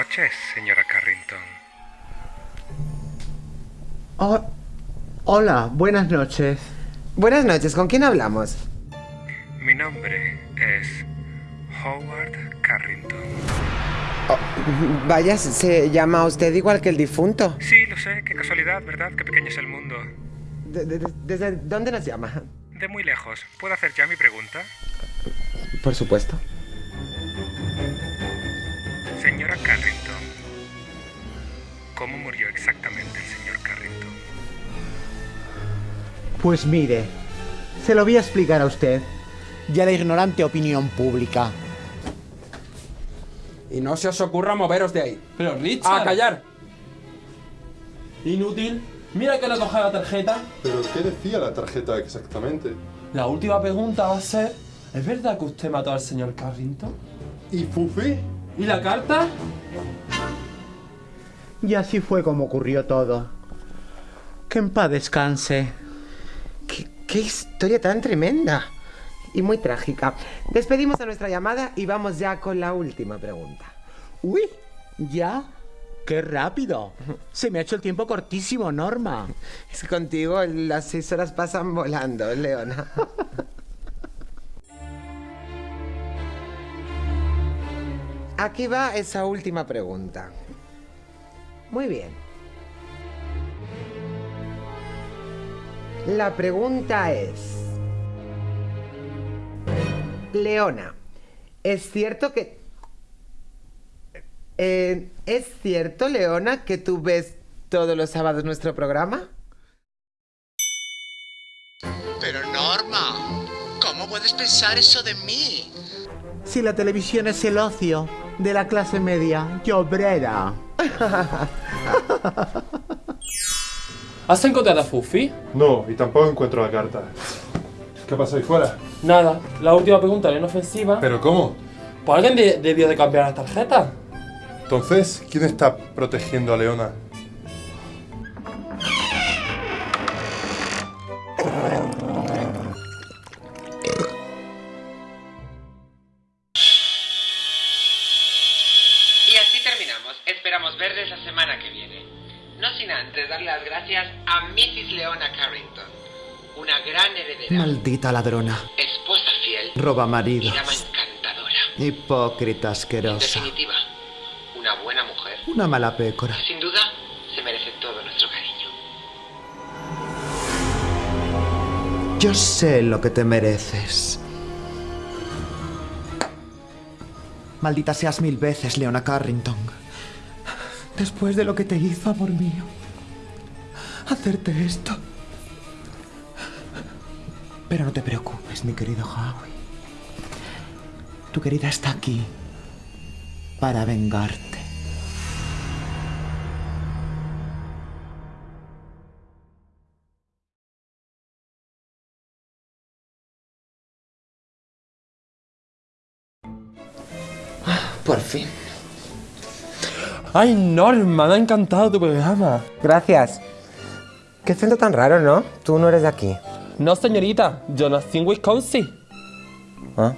Buenas noches, señora Carrington. Oh, hola, buenas noches. Buenas noches, ¿con quién hablamos? Mi nombre es Howard Carrington. Oh, vaya, se llama usted igual que el difunto. Sí, lo sé, qué casualidad, ¿verdad? Qué pequeño es el mundo. ¿Desde dónde nos llama? De muy lejos. ¿Puedo hacer ya mi pregunta? Por supuesto. Señora Carrington, ¿cómo murió exactamente el señor Carrington? Pues mire, se lo voy a explicar a usted. y a la ignorante opinión pública. Y no se os ocurra moveros de ahí. Pero Richard. ¡A callar! Inútil. Mira que no coge la tarjeta. ¿Pero qué decía la tarjeta exactamente? La última pregunta va a ser: ¿Es verdad que usted mató al señor Carrington? ¿Y Fufi? ¿Y la carta? Y así fue como ocurrió todo. Que en paz descanse. ¿Qué, qué historia tan tremenda y muy trágica. Despedimos a nuestra llamada y vamos ya con la última pregunta. Uy, ya. ¡Qué rápido! Se me ha hecho el tiempo cortísimo, Norma. Es que contigo las seis horas pasan volando, Leona. Aquí va esa última pregunta. Muy bien. La pregunta es... Leona, ¿es cierto que... Eh, ¿Es cierto, Leona, que tú ves todos los sábados nuestro programa? Pero Norma, ¿cómo puedes pensar eso de mí? Si la televisión es el ocio de la clase media y obrera. ¿Has encontrado a Fufi? No, y tampoco encuentro la carta. ¿Qué pasa ahí fuera? Nada. La última pregunta era inofensiva. ¿Pero cómo? Pues alguien de- debió de cambiar las tarjetas. Entonces, ¿quién está protegiendo a Leona? Esperamos verles la semana que viene. No sin antes dar las gracias a Mrs. Leona Carrington, una gran heredera, Maldita ladrona. esposa fiel Roba y maridos. dama encantadora. Hipócrita En asquerosa. definitiva, una buena mujer. Una mala pécora. Sin duda, se merece todo nuestro cariño. Yo sé lo que te mereces. Maldita seas mil veces, Leona Carrington. Después de lo que te hizo, amor mío. Hacerte esto. Pero no te preocupes, mi querido Howie. Tu querida está aquí para vengarte. Por fin. Ay, Norma, me ha encantado tu programa. Gracias. Qué acento tan raro, ¿no? Tú no eres de aquí. No, señorita, yo nací en Wisconsin. ¿Ah?